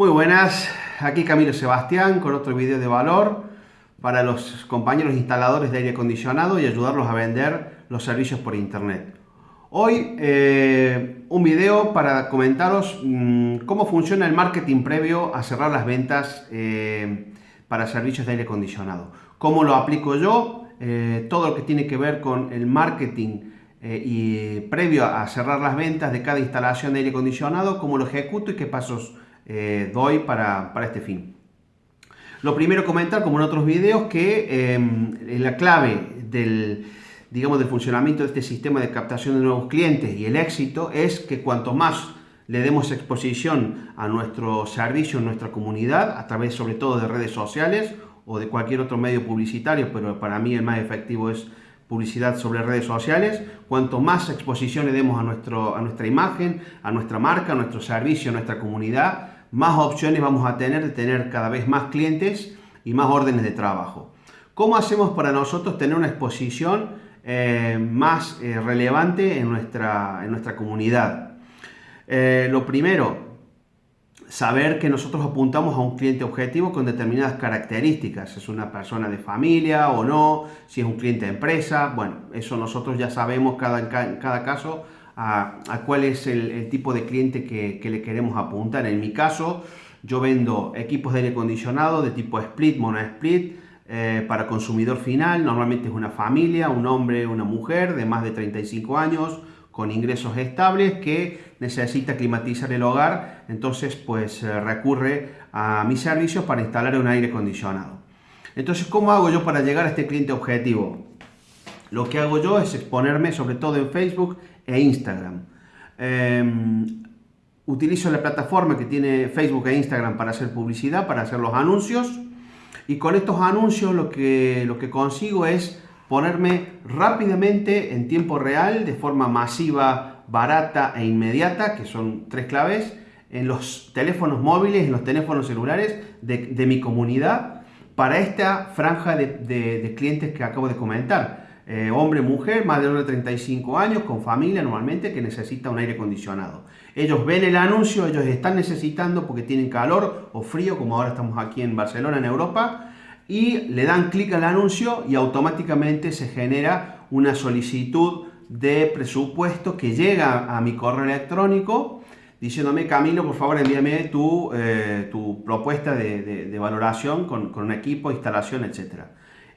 Muy buenas, aquí Camilo Sebastián con otro video de valor para los compañeros instaladores de aire acondicionado y ayudarlos a vender los servicios por internet. Hoy eh, un video para comentaros mm, cómo funciona el marketing previo a cerrar las ventas eh, para servicios de aire acondicionado. Cómo lo aplico yo, eh, todo lo que tiene que ver con el marketing y previo a cerrar las ventas de cada instalación de aire acondicionado, cómo lo ejecuto y qué pasos eh, doy para, este fin. Lo primero comentar, como en otros videos, que em, la clave del, digamos, del funcionamiento de este sistema de captación de nuevos clientes y el éxito es que cuanto más le demos exposición a nuestro servicio en nuestra comunidad, a través sobre todo de redes sociales o de cualquier otro medio publicitario, pero para mí el más efectivo es publicidad sobre redes sociales, cuanto más exposición le demos a, nuestro, a nuestra imagen, a nuestra marca, a nuestro servicio, a nuestra comunidad, más opciones vamos a tener de tener cada vez más clientes y más órdenes de trabajo. ¿Cómo hacemos para nosotros tener una exposición eh, más eh, relevante en nuestra, en nuestra comunidad? Eh, lo primero, saber que nosotros apuntamos a un cliente objetivo con determinadas características, es una persona de familia o no, si es un cliente de empresa, bueno, eso nosotros ya sabemos cada, en cada caso a, cuál es el, tipo de cliente que, le queremos apuntar. En mi caso, yo vendo equipos de aire acondicionado de tipo split, mono split, eh, para consumidor final. Normalmente es una familia, un hombre, una mujer de más de 35 años, con ingresos estables que necesita climatizar el hogar, entonces pues eh, recurre a mis servicios para instalar un aire acondicionado. Entonces, ¿cómo hago yo para llegar a este cliente objetivo? Lo que hago yo es exponerme sobre todo en Facebook e Instagram. Em, utilizo la plataforma que tiene Facebook e Instagram para hacer publicidad, para hacer los anuncios. Y con estos anuncios lo que, lo que consigo es ponerme rápidamente en tiempo real, de forma masiva, barata e inmediata, que son tres claves, en los teléfonos móviles, en los teléfonos celulares de, mi comunidad para esta franja de, de clientes que acabo de comentar. Eh, hombre, mujer, más de 35 años, con familia normalmente, que necesita un aire acondicionado. Ellos ven el anuncio, ellos están necesitando porque tienen calor o frío, como ahora estamos aquí en Barcelona, en Europa, y le dan clic al anuncio y automáticamente se genera una solicitud de presupuesto que llega a mi correo electrónico diciéndome, Camilo, por favor envíame tu, eh, tu propuesta de, valoración con, con, un equipo, instalación, etc.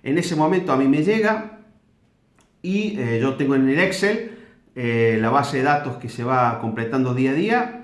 En ese momento a mí me llega, y eh, yo tengo en el Excel eh, la base de datos que se va completando día a día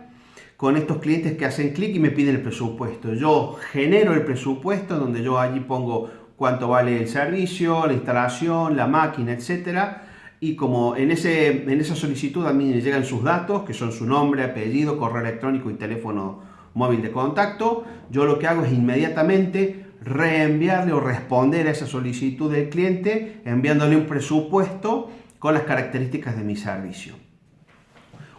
con estos clientes que hacen clic y me piden el presupuesto. Yo genero el presupuesto donde yo allí pongo cuánto vale el servicio, la instalación, la máquina, etcétera. Y como en, ese, en esa solicitud a mí me llegan sus datos, que son su nombre, apellido, correo electrónico y teléfono móvil de contacto, yo lo que hago es inmediatamente reenviarle o responder a esa solicitud del cliente enviándole un presupuesto con las características de mi servicio.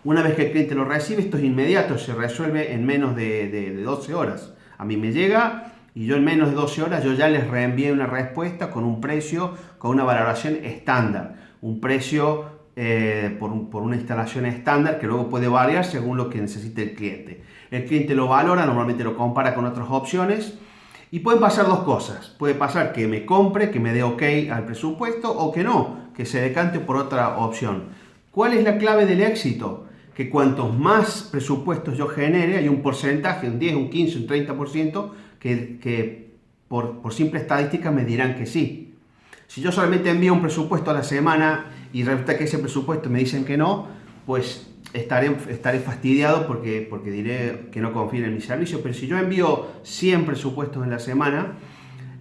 Una vez que el cliente lo recibe, esto es inmediato, se resuelve en menos de, 12 horas. A mí me llega y yo en menos de 12 horas yo ya les reenvié una respuesta con un precio, con una valoración estándar. Un precio eh, por, por, una instalación estándar que luego puede variar según lo que necesite el cliente. El cliente lo valora, normalmente lo compara con otras opciones y pueden pasar dos cosas. Puede pasar que me compre, que me dé ok al presupuesto o que no, que se decante por otra opción. ¿Cuál es la clave del éxito? Que cuantos más presupuestos yo genere, hay un porcentaje, un 10, un 15, un 30%, que, que por, por simple estadística me dirán que sí. Si yo solamente envío un presupuesto a la semana y resulta que ese presupuesto me dicen que no, pues estaré, estaré fastidiado porque, porque diré que no confío en mi servicio, pero si yo envío 100 presupuestos en la semana,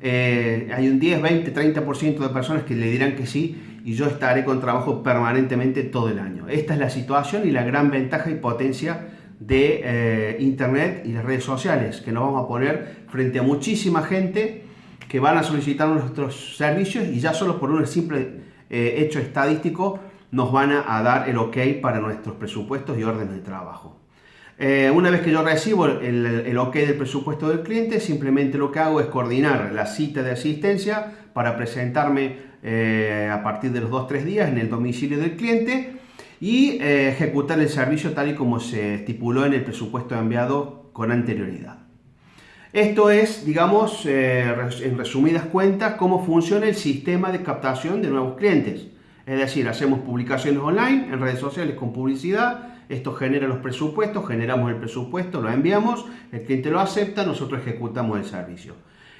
eh, hay un 10, 20, 30% de personas que le dirán que sí y yo estaré con trabajo permanentemente todo el año. Esta es la situación y la gran ventaja y potencia de eh, Internet y las redes sociales, que nos vamos a poner frente a muchísima gente que van a solicitar nuestros servicios y ya solo por un simple eh, hecho estadístico nos van a, dar el ok para nuestros presupuestos y órdenes de trabajo. Eh, una vez que yo recibo el, ok del presupuesto del cliente, simplemente lo que hago es coordinar la cita de asistencia para presentarme eh, a partir de los 2-3 días en el domicilio del cliente y eh, ejecutar el servicio tal y como se estipuló en el presupuesto enviado con anterioridad. Esto es, digamos, en resumidas cuentas, cómo funciona el sistema de captación de nuevos clientes. Es decir, hacemos publicaciones online en redes sociales con publicidad, esto genera los presupuestos, generamos el presupuesto, lo enviamos, el cliente lo acepta, nosotros ejecutamos el servicio.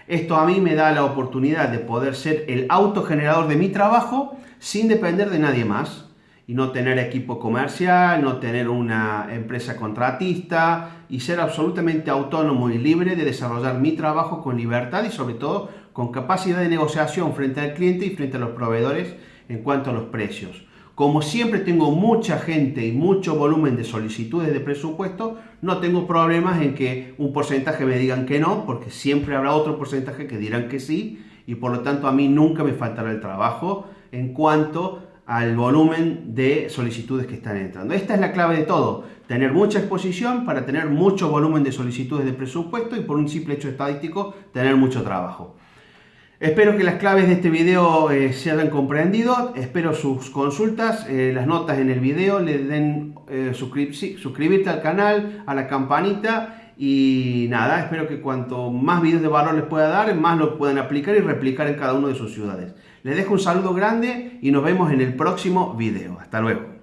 Esto a mí me da la oportunidad de poder ser el autogenerador de mi trabajo sin depender de nadie más y no tener equipo comercial, no tener una empresa contratista y ser absolutamente autónomo y libre de desarrollar mi trabajo con libertad y sobre todo con capacidad de negociación frente al cliente y frente a los proveedores en cuanto a los precios. Como siempre tengo mucha gente y mucho volumen de solicitudes de presupuesto, no tengo problemas en que un porcentaje me digan que no, porque siempre habrá otro porcentaje que dirán que sí, y por lo tanto a mí nunca me faltará el trabajo en cuanto al volumen de solicitudes que están entrando. Esta es la clave de todo, tener mucha exposición para tener mucho volumen de solicitudes de presupuesto y por un simple hecho estadístico tener mucho trabajo. Espero que las claves de este video eh, se hayan comprendido, espero sus consultas, eh, las notas en el video, le den eh, suscribirte al canal, a la campanita y nada, espero que cuanto más videos de valor les pueda dar, más lo puedan aplicar y replicar en cada una de sus ciudades. Les dejo un saludo grande y nos vemos en el próximo video. Hasta luego.